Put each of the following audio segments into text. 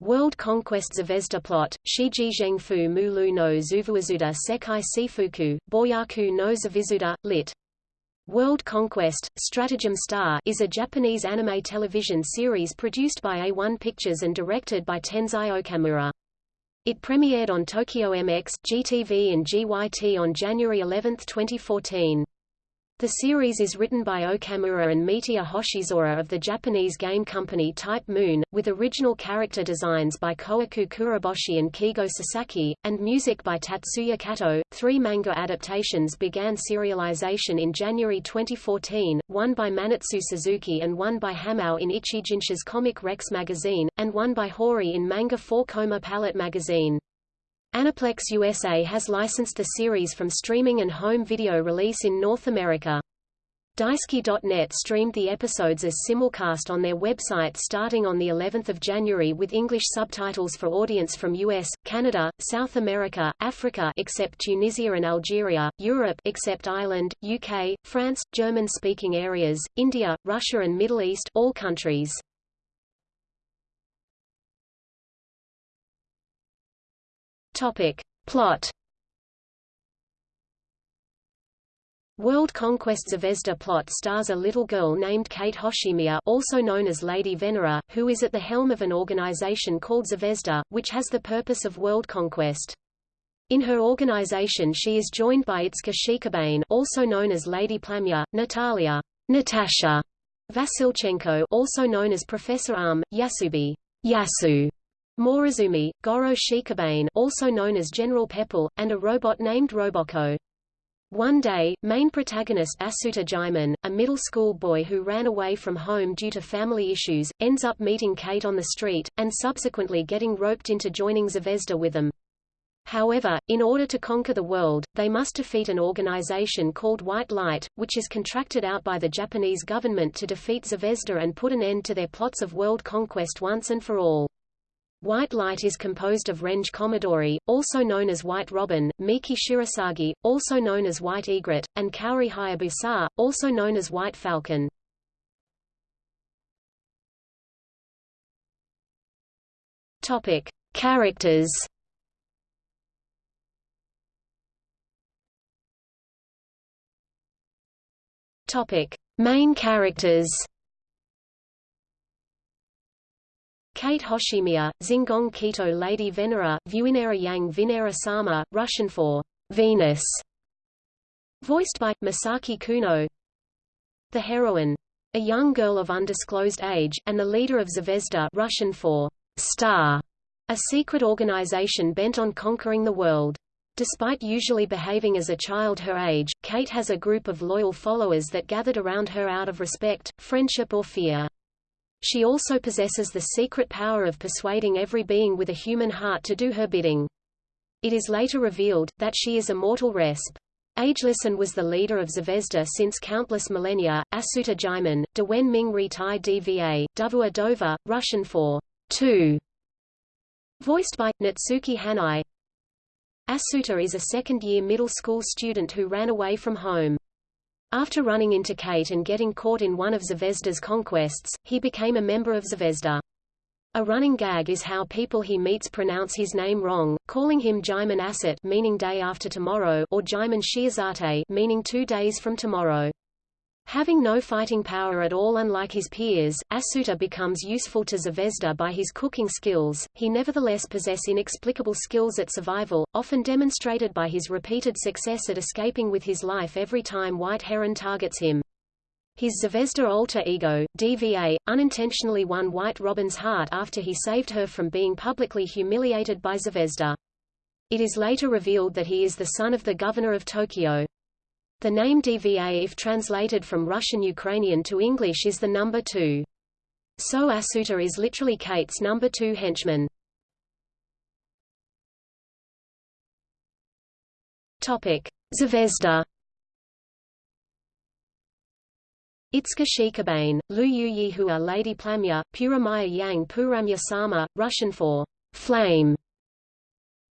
World Conquest Zvezda Plot, Shiji Zhengfu Mulu no Zuvuazuda Sekai Sifuku, Boyaku no Zavizuda, lit. World Conquest, Stratagem Star is a Japanese anime television series produced by A1 Pictures and directed by Tensai Okamura. It premiered on Tokyo MX, GTV and GYT on January 11, 2014. The series is written by Okamura and Mitaya Hoshizora of the Japanese game company Type Moon, with original character designs by Koiku Kuroboshi and Kigo Sasaki, and music by Tatsuya Kato. Three manga adaptations began serialization in January 2014, one by Manitsu Suzuki and one by Hamao in Ichijinsha's Comic Rex magazine, and one by Hori in Manga 4 Koma Palette magazine. Aniplex USA has licensed the series from streaming and home video release in North America. Daisuki.net streamed the episodes as simulcast on their website starting on the 11th of January with English subtitles for audience from US, Canada, South America, Africa except Tunisia and Algeria, Europe except Ireland, UK, France, German-speaking areas, India, Russia and Middle East all countries. Topic. Plot World Conquest Zvezda plot stars a little girl named Kate Hoshimiya also known as Lady Venera, who is at the helm of an organization called Zvezda, which has the purpose of world conquest. In her organization she is joined by Itsuka Shikabane also known as Lady Plamya, Natalia Natasha Vasilchenko also known as Professor Arm, Yasubi Yasu, Morozumi, Goro Shikabane also known as General Pepple, and a robot named Roboko. One day, main protagonist Asuta Jaiman, a middle school boy who ran away from home due to family issues, ends up meeting Kate on the street, and subsequently getting roped into joining Zvezda with them. However, in order to conquer the world, they must defeat an organization called White Light, which is contracted out by the Japanese government to defeat Zvezda and put an end to their plots of world conquest once and for all. White light is composed of Renge Komadori, also known as White Robin, Miki Shirasagi, also known as White Egret, and Kaori Hayabusa, also known as White Falcon. Topic: Characters. Topic: Main characters. Kate Hoshimiya, Zingong Kito Lady Venera, Vuinera Yang Vinera Sama, Russian for Venus. Voiced by Misaki Kuno. The heroine, a young girl of undisclosed age, and the leader of Zvezda Russian for Star, a secret organization bent on conquering the world. Despite usually behaving as a child her age, Kate has a group of loyal followers that gathered around her out of respect, friendship or fear. She also possesses the secret power of persuading every being with a human heart to do her bidding. It is later revealed, that she is a mortal resp. Ageless and was the leader of Zvezda since countless millennia, Asuta Jaiman, Dewen Ming Ri Tai Dva, Duvua Dova, Russian for two. Voiced by, Natsuki Hanae. Asuta is a second-year middle school student who ran away from home. After running into Kate and getting caught in one of Zvezda's conquests, he became a member of Zvezda. A running gag is how people he meets pronounce his name wrong, calling him Jaiman Asset meaning day after tomorrow or Jaiman Shiazate meaning two days from tomorrow. Having no fighting power at all unlike his peers, Asuta becomes useful to Zvezda by his cooking skills, he nevertheless possess inexplicable skills at survival, often demonstrated by his repeated success at escaping with his life every time White Heron targets him. His Zvezda alter ego, DVA, unintentionally won White Robin's heart after he saved her from being publicly humiliated by Zvezda. It is later revealed that he is the son of the governor of Tokyo. The name DVA if translated from Russian-Ukrainian to English is the number two. So Asuta is literally Kate's number two henchman. Topic: Zvezda. Itsuka Shikabane, Lu Yu Yihua Lady Plamya, Puramaya Yang Puramya Sama, Russian for flame.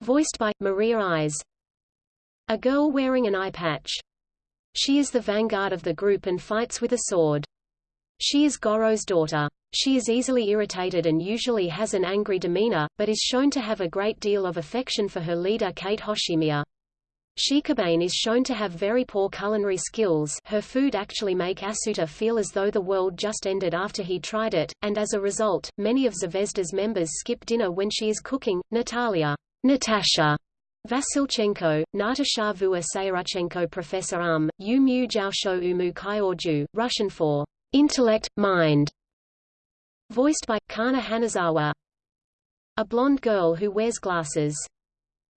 Voiced by Mariya Ise. A girl wearing an eye patch. She is the vanguard of the group and fights with a sword. She is Goro's daughter. She is easily irritated and usually has an angry demeanor, but is shown to have a great deal of affection for her leader Kate Hoshimiya. Shikabane is shown to have very poor culinary skills her food actually make Asuta feel as though the world just ended after he tried it, and as a result, many of Zvezda's members skip dinner when she is cooking. Natalia Natasha Vasilchenko, Natasha Vua Professor Um, Yu Mu Jiaosho Umu Kyorju, Russian for intellect, mind, voiced by Kana Hanazawa. A blonde girl who wears glasses.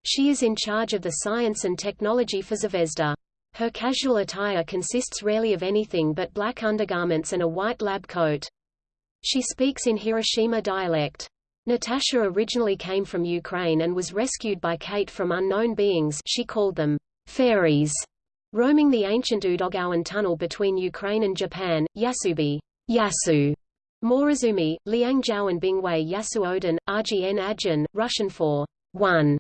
She is in charge of the science and technology for Zvezda. Her casual attire consists rarely of anything but black undergarments and a white lab coat. She speaks in Hiroshima dialect. Natasha originally came from Ukraine and was rescued by Kate from unknown beings she called them fairies, roaming the ancient Udogawan tunnel between Ukraine and Japan, Yasubi Yasu, Morozumi, Liangzhou and Bingwei Yasu Odin, RGN Ajin, Russian for one.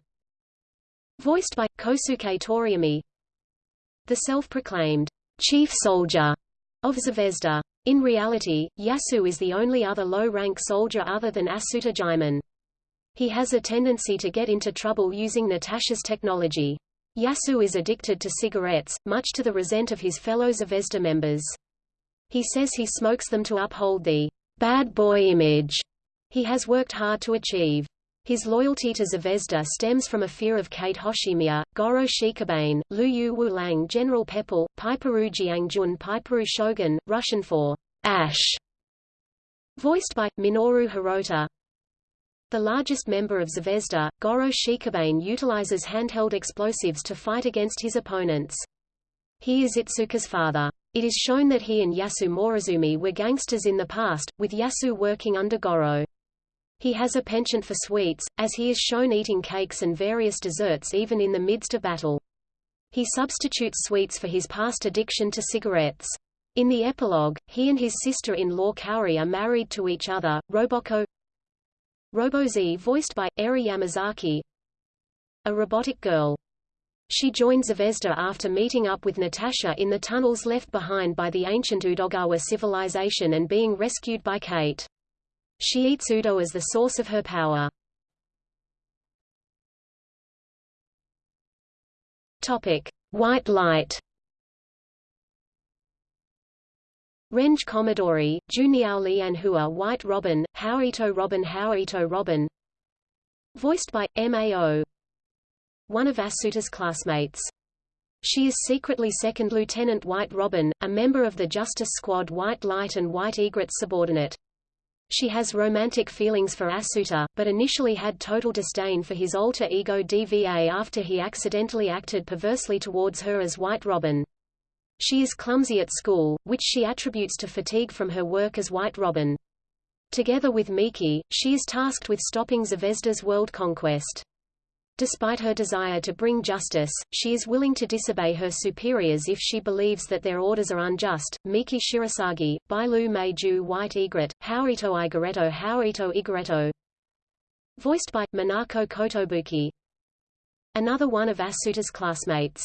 Voiced by Kosuke Toriumi, the self-proclaimed chief soldier of Zvezda. In reality, Yasu is the only other low-rank soldier other than Asuta Jaiman. He has a tendency to get into trouble using Natasha's technology. Yasu is addicted to cigarettes, much to the resent of his fellow Zvezda members. He says he smokes them to uphold the bad boy image he has worked hard to achieve. His loyalty to Zvezda stems from a fear of Kate Hoshimiya, Goro Shikabane, Lu Yu Wulang General Pepple, Paiparu Jiangjun Paiparu Shogun, Russian for Ash. Voiced by, Minoru Hirota. The largest member of Zvezda, Goro Shikabane utilizes handheld explosives to fight against his opponents. He is Itsuka's father. It is shown that he and Yasu Morozumi were gangsters in the past, with Yasu working under Goro. He has a penchant for sweets, as he is shown eating cakes and various desserts even in the midst of battle. He substitutes sweets for his past addiction to cigarettes. In the epilogue, he and his sister-in-law Kaori are married to each other. Roboko Robo-Z voiced by, Eri Yamazaki A robotic girl. She joins Zvezda after meeting up with Natasha in the tunnels left behind by the ancient Udogawa civilization and being rescued by Kate. She eats Udo as the source of her power. Topic: White light. Renge Komadori, Juniao Lianhua White Robin, Haoito Robin Haoito Robin Voiced by, M.A.O. One of Asuta's classmates. She is secretly Second Lieutenant White Robin, a member of the Justice Squad White Light and White Egret subordinate. She has romantic feelings for Asuta, but initially had total disdain for his alter ego DVA after he accidentally acted perversely towards her as White Robin. She is clumsy at school, which she attributes to fatigue from her work as White Robin. Together with Miki, she is tasked with stopping Zvezda's world conquest. Despite her desire to bring justice, she is willing to disobey her superiors if she believes that their orders are unjust. Miki Shirasagi, Bailu Meiju White Egret, Haorito Igareto Haorito Igareto Voiced by, Minako Kotobuki Another one of Asuta's classmates.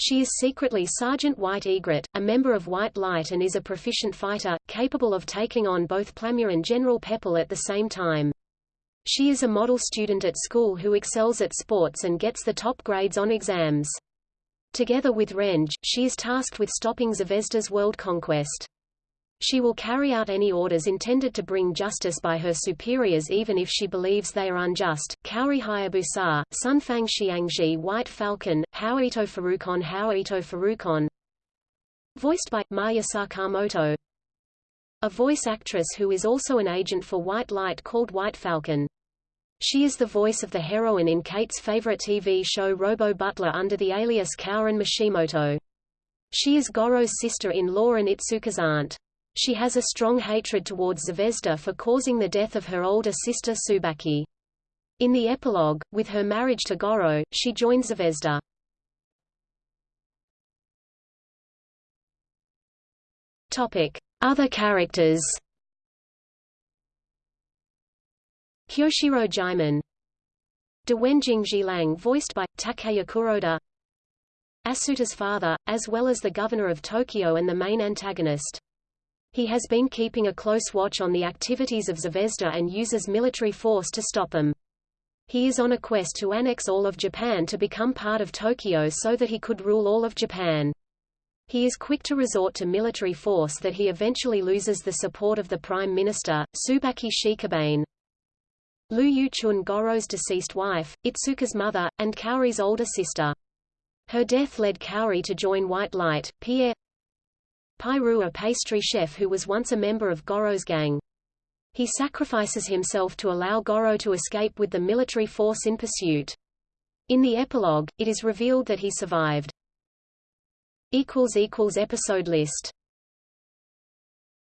She is secretly Sergeant White Egret, a member of White Light and is a proficient fighter, capable of taking on both Plamya and General Pepple at the same time. She is a model student at school who excels at sports and gets the top grades on exams. Together with Renge, she is tasked with stopping Zvezda's world conquest. She will carry out any orders intended to bring justice by her superiors even if she believes they are unjust. Kaori Hayabusa, Sunfang Xiangji White Falcon, Haoito Farukon Haoito Farukon Voiced by, Maya Sakamoto A voice actress who is also an agent for White Light called White Falcon. She is the voice of the heroine in Kate's favorite TV show Robo Butler under the alias Kaorin Mishimoto. She is Goro's sister-in-law and Itsuka's aunt. She has a strong hatred towards Zvezda for causing the death of her older sister Subaki. In the epilogue, with her marriage to Goro, she joins Zvezda. Topic: Other characters. Kyoshiro Jaiman Dewenjing Jilang voiced by, Takaya Kuroda Asuta's father, as well as the governor of Tokyo and the main antagonist. He has been keeping a close watch on the activities of Zvezda and uses military force to stop them. He is on a quest to annex all of Japan to become part of Tokyo so that he could rule all of Japan. He is quick to resort to military force that he eventually loses the support of the Prime Minister, Subaki Shikabane. Lu Yuchun Goro's deceased wife, Itsuka's mother, and Kaori's older sister. Her death led Kaori to join White Light. Pierre Pairu a pastry chef who was once a member of Goro's gang. He sacrifices himself to allow Goro to escape with the military force in pursuit. In the epilogue, it is revealed that he survived. Episode list